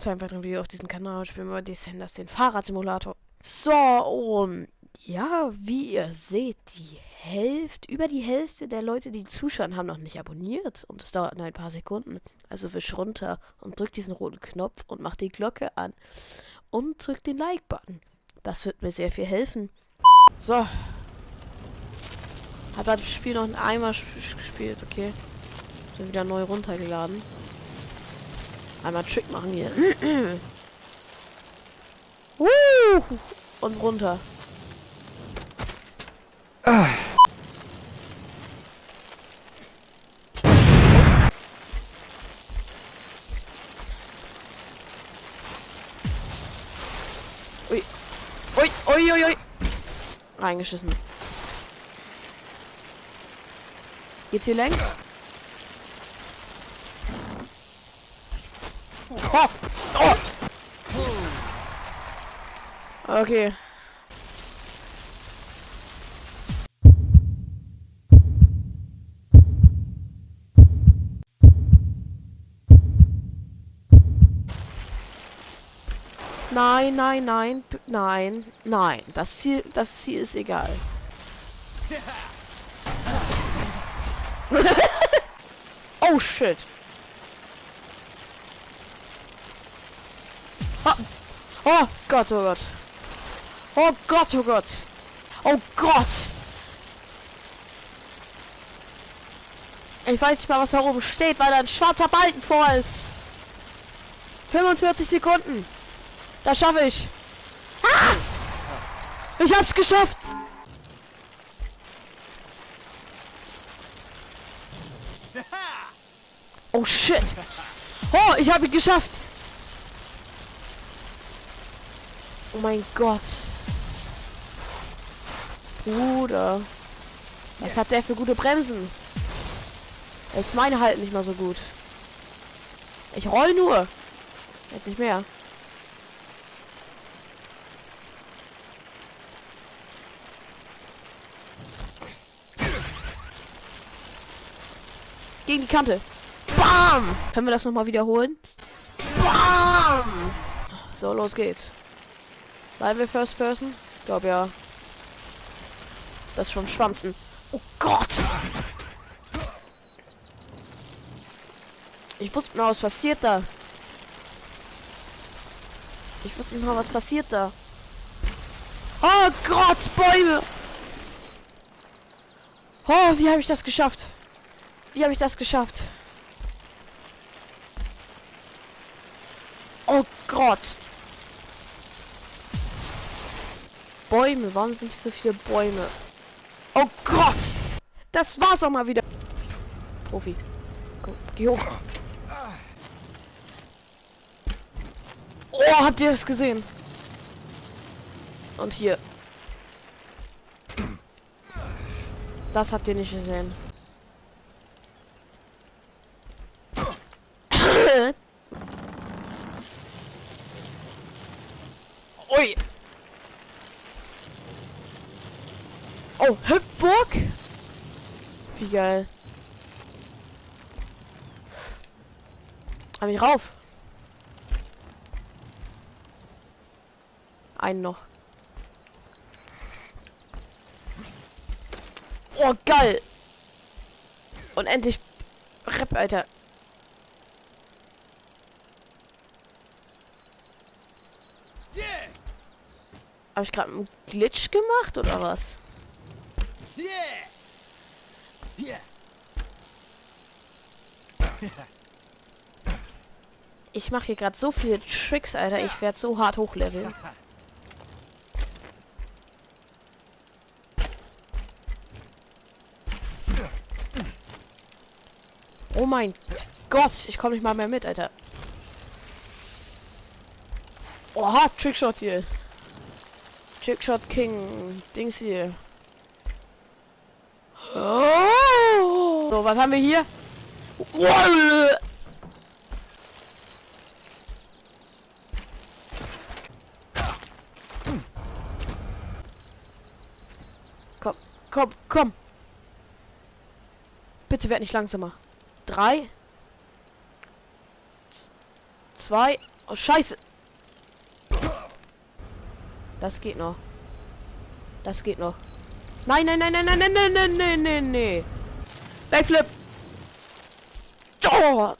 willkommen zu einem weiteren Video auf diesem Kanal. Spielen wir Descenders, den Fahrradsimulator. So, und ja, wie ihr seht, die Hälfte, über die Hälfte der Leute, die zuschauen, haben noch nicht abonniert. Und es dauert nur ein paar Sekunden. Also wisch runter und drückt diesen roten Knopf und macht die Glocke an. Und drückt den Like-Button. Das wird mir sehr viel helfen. So. Hat das Spiel noch einmal gespielt, okay. Bin wieder neu runtergeladen. Einmal Trick machen hier. und runter. Ah. Ui. Ui, ui, ui, ui. Reingeschissen. Geht's hier längs? Oh! Oh! Okay. Nein, nein, nein, nein, nein. Das Ziel, das Ziel ist egal. oh shit. Oh. oh Gott, oh Gott. Oh Gott, oh Gott. Oh Gott. Ich weiß nicht mal, was da oben steht, weil da ein schwarzer Balken vor ist. 45 Sekunden. Das schaffe ich. Ah! Ich hab's geschafft. Oh shit. Oh, ich habe ihn geschafft. Oh mein Gott. Bruder. Was hat der für gute Bremsen? Ich meine halt nicht mal so gut. Ich roll nur. Jetzt nicht mehr. Gegen die Kante. Bam! Können wir das nochmal wiederholen? Bam! So, los geht's. Bleiben wir First Person? Ich glaube ja. Das ist vom Schwanzen. Oh Gott! Ich wusste mal, was passiert da. Ich wusste mal, was passiert da. Oh Gott, Bäume! Oh, wie habe ich das geschafft? Wie habe ich das geschafft? Oh Gott! Bäume. Warum sind so viele Bäume? Oh Gott! Das war's auch mal wieder. Profi. Komm, geh hoch. Oh, habt ihr es gesehen? Und hier. Das habt ihr nicht gesehen. Ui. Oh, Hüpfburg? Wie geil. Hab ich rauf. Einen noch. Oh, geil. Und endlich Rep, Alter. Habe ich gerade einen Glitch gemacht oder was? Ich mache hier gerade so viele Tricks, Alter. Ich werde so hart hochleveln. Oh mein Gott, ich komme nicht mal mehr mit, Alter. Oha, Trickshot hier. Trickshot King. Dings hier. Oh. So, was haben wir hier? Komm, komm, komm. Bitte werd nicht langsamer. Drei. Zwei. Oh, scheiße. Das geht noch. Das geht noch. Nein, nein, nein, nein, nein, nein, nein, nein, nein, nein, nein. Backflip. Oh,